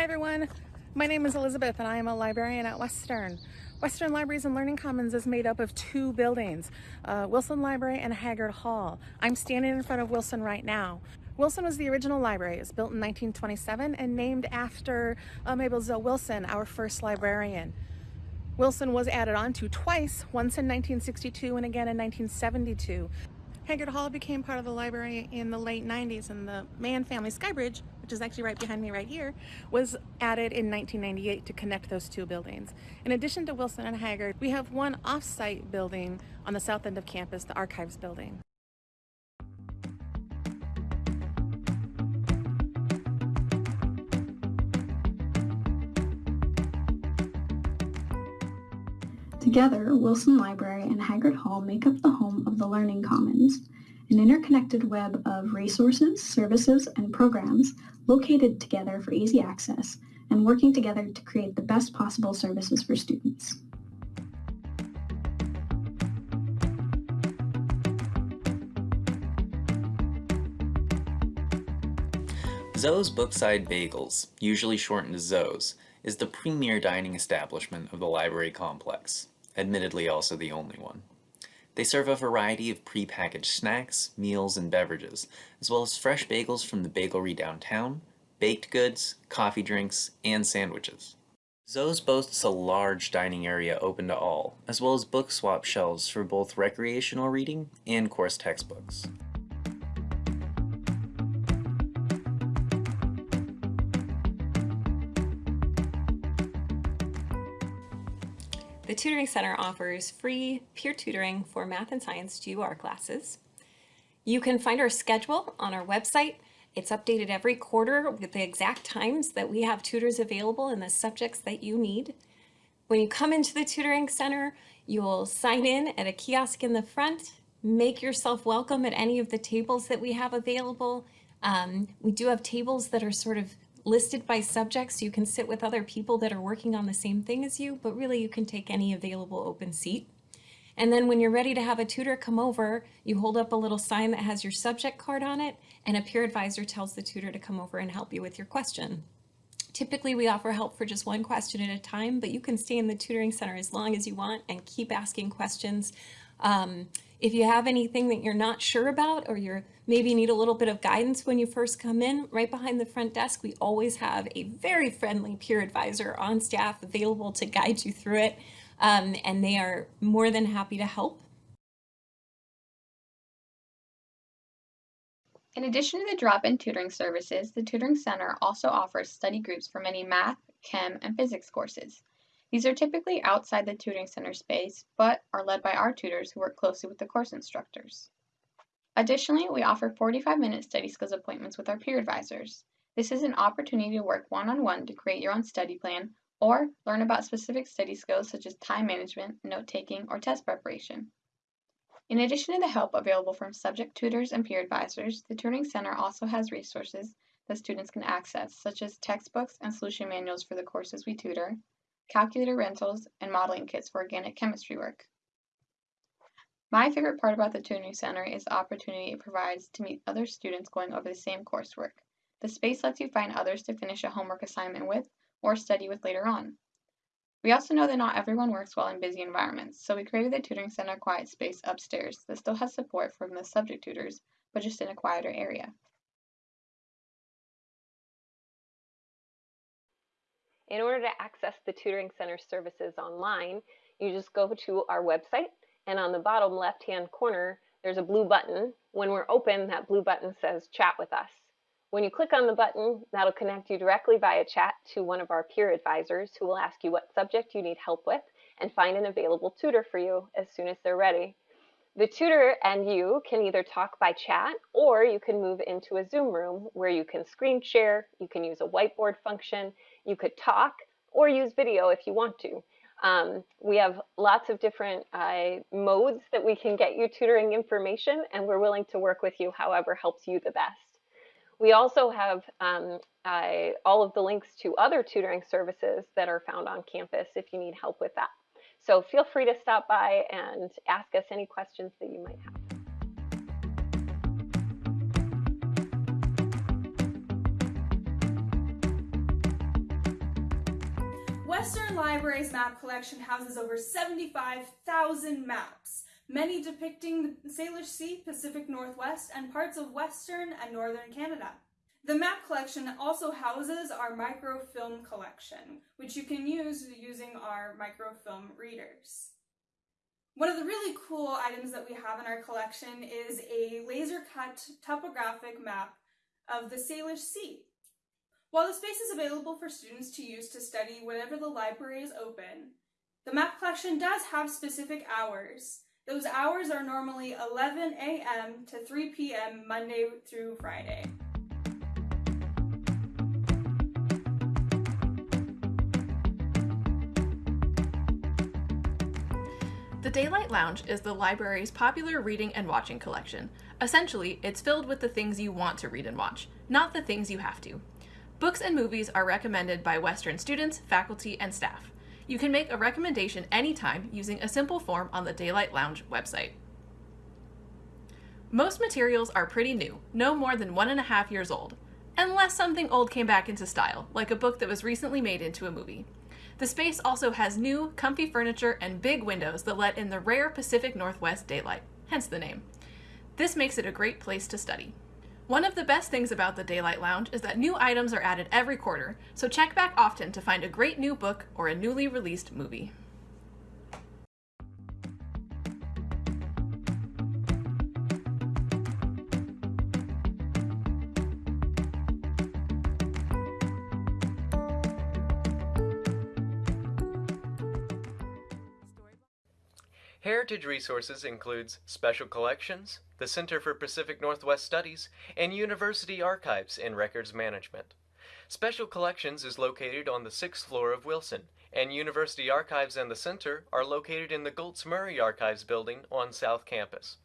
Hi everyone, my name is Elizabeth and I am a librarian at Western. Western Libraries and Learning Commons is made up of two buildings, uh, Wilson Library and Haggard Hall. I'm standing in front of Wilson right now. Wilson was the original library. It was built in 1927 and named after uh, Mabel Zoe Wilson, our first librarian. Wilson was added on to twice, once in 1962 and again in 1972. Haggard Hall became part of the library in the late 90s and the Mann family Skybridge, which is actually right behind me right here, was added in 1998 to connect those two buildings. In addition to Wilson and Haggard, we have one off-site building on the south end of campus, the Archives building. Together, Wilson Library and Haggard Hall make up the home of the Learning Commons, an interconnected web of resources, services, and programs located together for easy access and working together to create the best possible services for students. Zoe's Bookside Bagels, usually shortened to Zoe's, is the premier dining establishment of the library complex admittedly also the only one. They serve a variety of pre-packaged snacks, meals, and beverages, as well as fresh bagels from the bagelry downtown, baked goods, coffee drinks, and sandwiches. Zoe's boasts a large dining area open to all, as well as book swap shelves for both recreational reading and course textbooks. The Tutoring Center offers free peer tutoring for math and science GUR classes. You can find our schedule on our website. It's updated every quarter with the exact times that we have tutors available in the subjects that you need. When you come into the Tutoring Center, you'll sign in at a kiosk in the front, make yourself welcome at any of the tables that we have available. Um, we do have tables that are sort of listed by subject so you can sit with other people that are working on the same thing as you, but really you can take any available open seat. And then when you're ready to have a tutor come over, you hold up a little sign that has your subject card on it, and a peer advisor tells the tutor to come over and help you with your question. Typically, we offer help for just one question at a time, but you can stay in the tutoring center as long as you want and keep asking questions. Um, if you have anything that you're not sure about or you're maybe need a little bit of guidance when you first come in, right behind the front desk, we always have a very friendly peer advisor on staff available to guide you through it. Um, and they are more than happy to help. In addition to the drop-in tutoring services, the Tutoring Center also offers study groups for many math, chem, and physics courses. These are typically outside the tutoring center space, but are led by our tutors who work closely with the course instructors. Additionally, we offer 45-minute study skills appointments with our peer advisors. This is an opportunity to work one-on-one -on -one to create your own study plan or learn about specific study skills such as time management, note-taking, or test preparation. In addition to the help available from subject tutors and peer advisors, the Tutoring Center also has resources that students can access, such as textbooks and solution manuals for the courses we tutor, calculator rentals, and modeling kits for organic chemistry work. My favorite part about the Tutoring Center is the opportunity it provides to meet other students going over the same coursework. The space lets you find others to finish a homework assignment with or study with later on. We also know that not everyone works well in busy environments, so we created the Tutoring Center Quiet Space upstairs that still has support from the subject tutors, but just in a quieter area. In order to access the Tutoring Center services online, you just go to our website and on the bottom left-hand corner, there's a blue button. When we're open, that blue button says chat with us. When you click on the button, that'll connect you directly via chat to one of our peer advisors who will ask you what subject you need help with and find an available tutor for you as soon as they're ready. The tutor and you can either talk by chat or you can move into a Zoom room where you can screen share, you can use a whiteboard function, you could talk or use video if you want to. Um, we have lots of different uh, modes that we can get you tutoring information and we're willing to work with you however helps you the best. We also have um, all of the links to other tutoring services that are found on campus if you need help with that. So feel free to stop by and ask us any questions that you might have. Western Library's map collection houses over 75,000 maps, many depicting the Salish Sea, Pacific Northwest, and parts of Western and Northern Canada. The map collection also houses our microfilm collection, which you can use using our microfilm readers. One of the really cool items that we have in our collection is a laser cut topographic map of the Salish Sea. While the space is available for students to use to study whenever the library is open, the map collection does have specific hours. Those hours are normally 11 a.m. to 3 p.m. Monday through Friday. The Daylight Lounge is the library's popular reading and watching collection. Essentially, it's filled with the things you want to read and watch, not the things you have to. Books and movies are recommended by Western students, faculty, and staff. You can make a recommendation anytime using a simple form on the Daylight Lounge website. Most materials are pretty new, no more than one and a half years old, unless something old came back into style, like a book that was recently made into a movie. The space also has new, comfy furniture and big windows that let in the rare Pacific Northwest daylight, hence the name. This makes it a great place to study. One of the best things about the Daylight Lounge is that new items are added every quarter, so check back often to find a great new book or a newly released movie. Heritage Resources includes Special Collections, the Center for Pacific Northwest Studies, and University Archives and Records Management. Special Collections is located on the sixth floor of Wilson, and University Archives and the Center are located in the Goltz Murray Archives building on South Campus.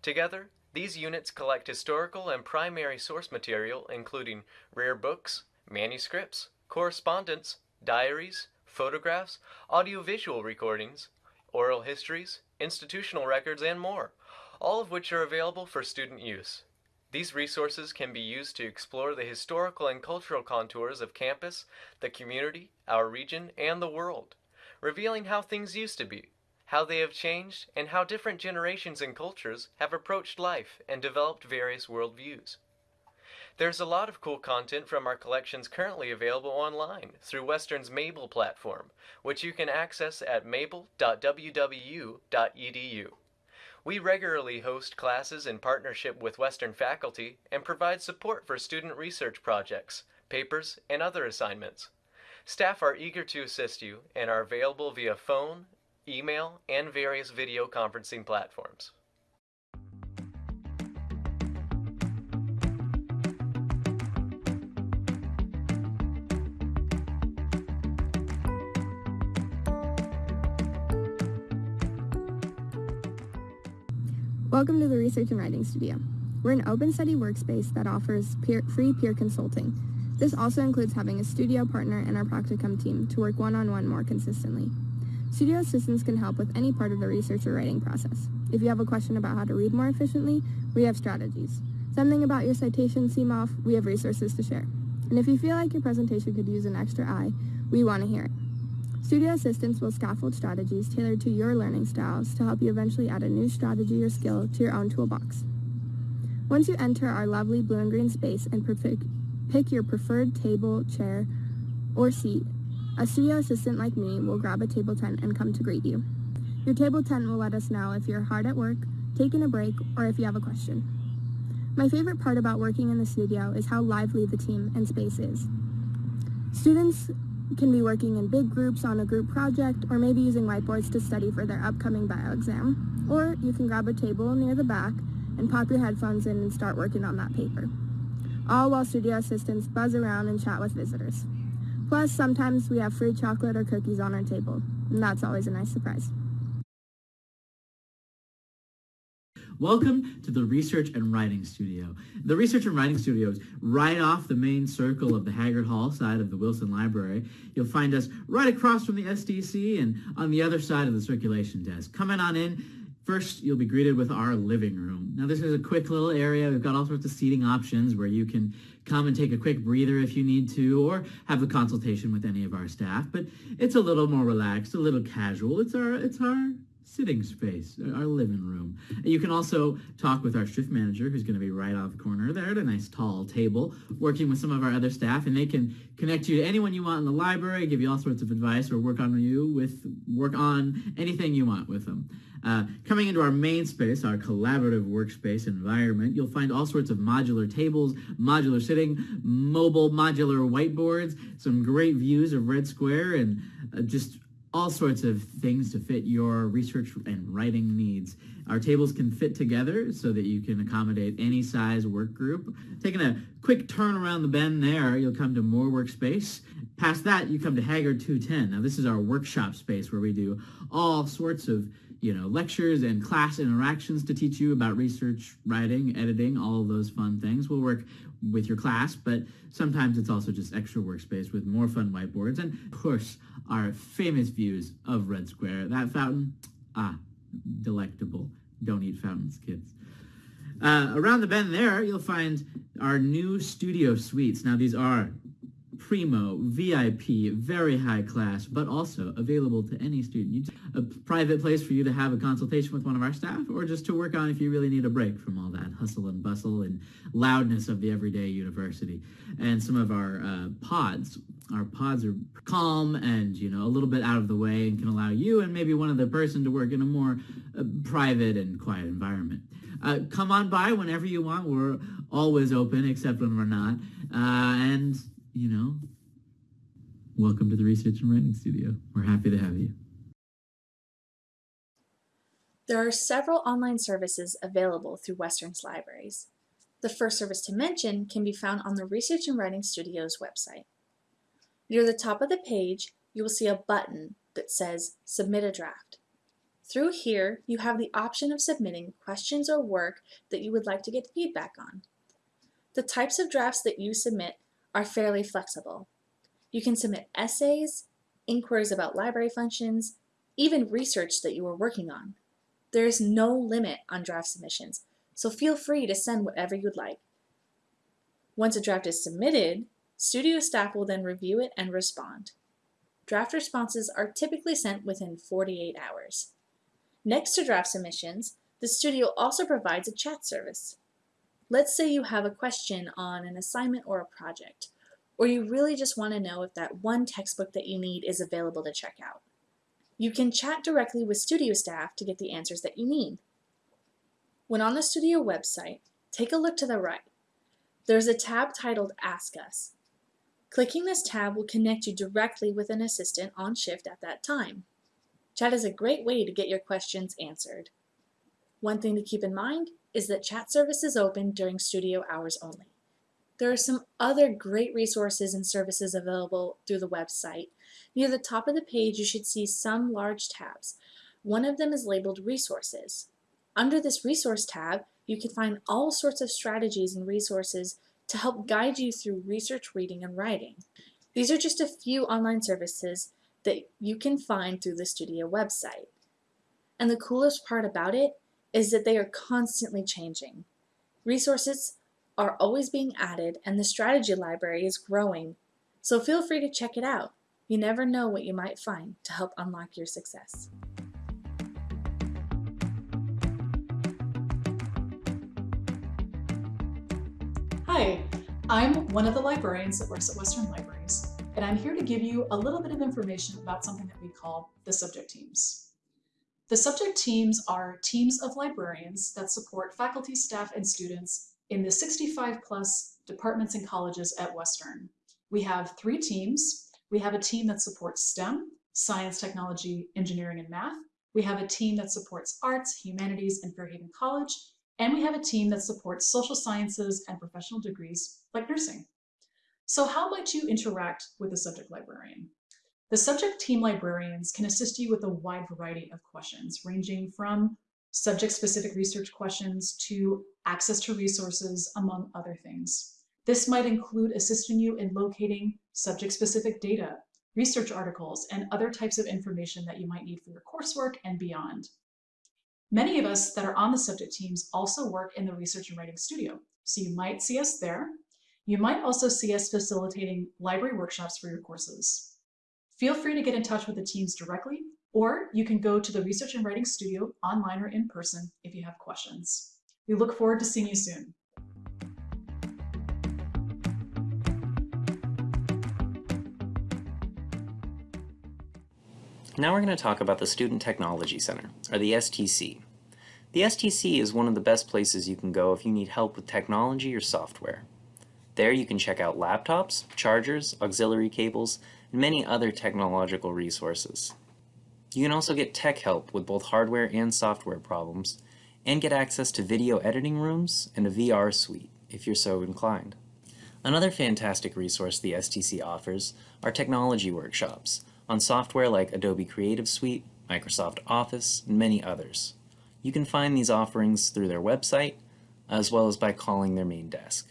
Together, these units collect historical and primary source material including rare books, manuscripts, correspondence, diaries, photographs, audiovisual recordings, oral histories, institutional records, and more, all of which are available for student use. These resources can be used to explore the historical and cultural contours of campus, the community, our region, and the world, revealing how things used to be, how they have changed, and how different generations and cultures have approached life and developed various worldviews. There's a lot of cool content from our collections currently available online through Western's Mable platform, which you can access at mable.wwu.edu. We regularly host classes in partnership with Western faculty and provide support for student research projects, papers, and other assignments. Staff are eager to assist you and are available via phone, email, and various video conferencing platforms. Welcome to the Research and Writing Studio. We're an open study workspace that offers peer, free peer consulting. This also includes having a studio partner and our practicum team to work one-on-one more consistently. Studio assistants can help with any part of the research or writing process. If you have a question about how to read more efficiently, we have strategies. Something about your citation seem off, we have resources to share. And if you feel like your presentation could use an extra eye, we want to hear it. Studio assistants will scaffold strategies tailored to your learning styles to help you eventually add a new strategy or skill to your own toolbox. Once you enter our lovely blue and green space and pick your preferred table, chair, or seat, a studio assistant like me will grab a table tent and come to greet you. Your table tent will let us know if you're hard at work, taking a break, or if you have a question. My favorite part about working in the studio is how lively the team and space is. Students can be working in big groups on a group project or maybe using whiteboards to study for their upcoming bio exam. Or you can grab a table near the back and pop your headphones in and start working on that paper. All while studio assistants buzz around and chat with visitors. Plus, sometimes we have free chocolate or cookies on our table, and that's always a nice surprise. Welcome to the Research and Writing Studio. The Research and Writing Studio is right off the main circle of the Haggard Hall side of the Wilson Library. You'll find us right across from the SDC and on the other side of the circulation desk. Come on in. First, you'll be greeted with our living room. Now, this is a quick little area. We've got all sorts of seating options where you can come and take a quick breather if you need to, or have a consultation with any of our staff. But it's a little more relaxed, a little casual. It's our, it's our sitting space, our living room. You can also talk with our shift manager, who's going to be right off the corner there at a nice tall table, working with some of our other staff, and they can connect you to anyone you want in the library, give you all sorts of advice, or work on you with work on anything you want with them. Uh, coming into our main space, our collaborative workspace environment, you'll find all sorts of modular tables, modular sitting, mobile modular whiteboards, some great views of Red Square, and uh, just all sorts of things to fit your research and writing needs. Our tables can fit together so that you can accommodate any size work group. Taking a quick turn around the bend there, you'll come to more workspace. Past that, you come to Haggard 210. Now this is our workshop space where we do all sorts of you know, lectures and class interactions to teach you about research, writing, editing, all those fun things. We'll work with your class, but sometimes it's also just extra workspace with more fun whiteboards and, of course, our famous views of Red Square. That fountain, ah, delectable. Don't eat fountains, kids. Uh, around the bend there, you'll find our new studio suites. Now, these are primo, VIP, very high class, but also available to any student. A private place for you to have a consultation with one of our staff or just to work on if you really need a break from all that hustle and bustle and loudness of the everyday university. And some of our uh, pods, our pods are calm and, you know, a little bit out of the way and can allow you and maybe one other person to work in a more uh, private and quiet environment. Uh, come on by whenever you want. We're always open except when we're not. Uh, and you know, welcome to the Research and Writing Studio. We're happy to have you. There are several online services available through Western's libraries. The first service to mention can be found on the Research and Writing Studio's website. Near the top of the page, you will see a button that says Submit a Draft. Through here, you have the option of submitting questions or work that you would like to get feedback on. The types of drafts that you submit are fairly flexible. You can submit essays, inquiries about library functions, even research that you are working on. There is no limit on draft submissions, so feel free to send whatever you'd like. Once a draft is submitted, studio staff will then review it and respond. Draft responses are typically sent within 48 hours. Next to draft submissions, the studio also provides a chat service. Let's say you have a question on an assignment or a project, or you really just want to know if that one textbook that you need is available to check out. You can chat directly with studio staff to get the answers that you need. When on the studio website, take a look to the right. There's a tab titled Ask Us. Clicking this tab will connect you directly with an assistant on shift at that time. Chat is a great way to get your questions answered. One thing to keep in mind is that chat service is open during studio hours only. There are some other great resources and services available through the website. Near the top of the page, you should see some large tabs. One of them is labeled Resources. Under this Resource tab, you can find all sorts of strategies and resources to help guide you through research, reading, and writing. These are just a few online services that you can find through the Studio website. And the coolest part about it is that they are constantly changing. Resources are always being added and the strategy library is growing, so feel free to check it out. You never know what you might find to help unlock your success. Hi, I'm one of the librarians that works at Western Libraries, and I'm here to give you a little bit of information about something that we call the subject teams. The subject teams are teams of librarians that support faculty, staff, and students in the 65 plus departments and colleges at Western. We have three teams. We have a team that supports STEM, science, technology, engineering, and math. We have a team that supports arts, humanities, and Fairhaven College. And we have a team that supports social sciences and professional degrees like nursing. So how might you interact with a subject librarian? The subject team librarians can assist you with a wide variety of questions, ranging from subject-specific research questions to access to resources, among other things. This might include assisting you in locating subject-specific data, research articles, and other types of information that you might need for your coursework and beyond. Many of us that are on the subject teams also work in the research and writing studio, so you might see us there. You might also see us facilitating library workshops for your courses. Feel free to get in touch with the teams directly, or you can go to the research and writing studio online or in person if you have questions. We look forward to seeing you soon. Now we're going to talk about the Student Technology Center, or the STC. The STC is one of the best places you can go if you need help with technology or software. There you can check out laptops, chargers, auxiliary cables, and many other technological resources. You can also get tech help with both hardware and software problems, and get access to video editing rooms and a VR suite, if you're so inclined. Another fantastic resource the STC offers are technology workshops, on software like Adobe Creative Suite, Microsoft Office, and many others. You can find these offerings through their website, as well as by calling their main desk.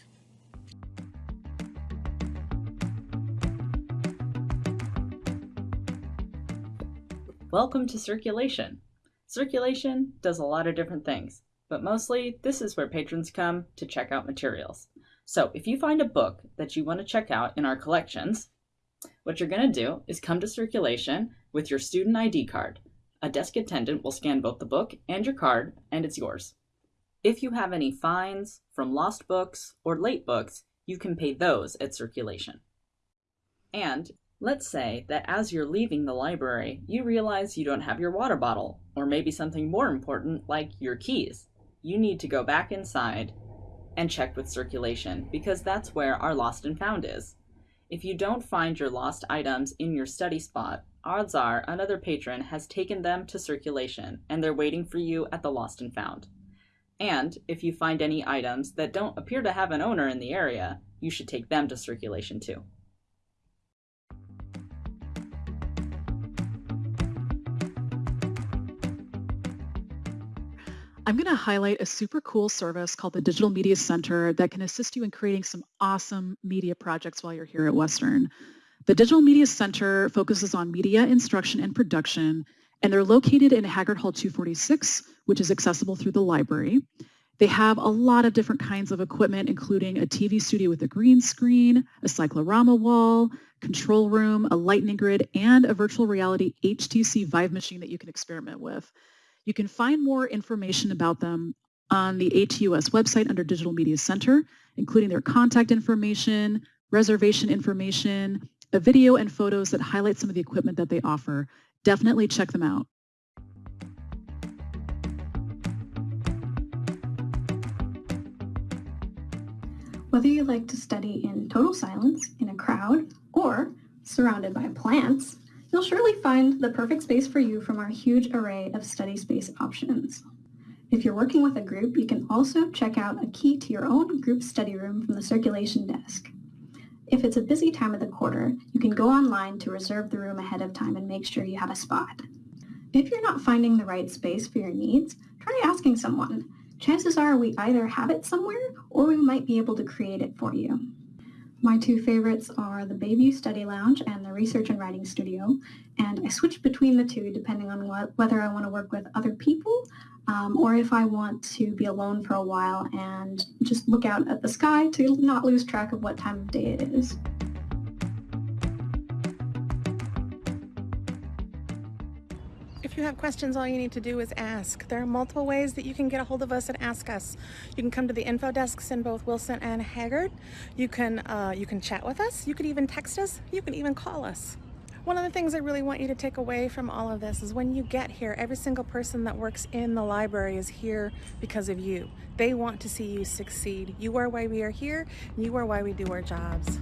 Welcome to Circulation. Circulation does a lot of different things, but mostly this is where patrons come to check out materials. So if you find a book that you want to check out in our collections, what you're going to do is come to circulation with your student ID card. A desk attendant will scan both the book and your card, and it's yours. If you have any fines from lost books or late books, you can pay those at circulation. And let's say that as you're leaving the library, you realize you don't have your water bottle, or maybe something more important like your keys. You need to go back inside and check with circulation because that's where our lost and found is. If you don't find your lost items in your study spot, odds are another patron has taken them to circulation and they're waiting for you at the lost and found. And if you find any items that don't appear to have an owner in the area, you should take them to circulation too. I'm going to highlight a super cool service called the Digital Media Center that can assist you in creating some awesome media projects while you're here at Western. The Digital Media Center focuses on media instruction and production, and they're located in Haggard Hall 246, which is accessible through the library. They have a lot of different kinds of equipment, including a TV studio with a green screen, a cyclorama wall, control room, a lightning grid, and a virtual reality HTC Vive machine that you can experiment with. You can find more information about them on the ATUS website under Digital Media Center, including their contact information, reservation information, a video and photos that highlight some of the equipment that they offer. Definitely check them out. Whether you like to study in total silence, in a crowd, or surrounded by plants, You'll surely find the perfect space for you from our huge array of study space options. If you're working with a group, you can also check out a key to your own group study room from the circulation desk. If it's a busy time of the quarter, you can go online to reserve the room ahead of time and make sure you have a spot. If you're not finding the right space for your needs, try asking someone. Chances are we either have it somewhere or we might be able to create it for you. My two favorites are the Bayview Study Lounge and the Research and Writing Studio, and I switch between the two depending on what, whether I want to work with other people um, or if I want to be alone for a while and just look out at the sky to not lose track of what time of day it is. If you have questions, all you need to do is ask. There are multiple ways that you can get a hold of us and ask us. You can come to the info desks in both Wilson and Haggard. You can, uh, you can chat with us. You could even text us. You can even call us. One of the things I really want you to take away from all of this is when you get here, every single person that works in the library is here because of you. They want to see you succeed. You are why we are here. You are why we do our jobs.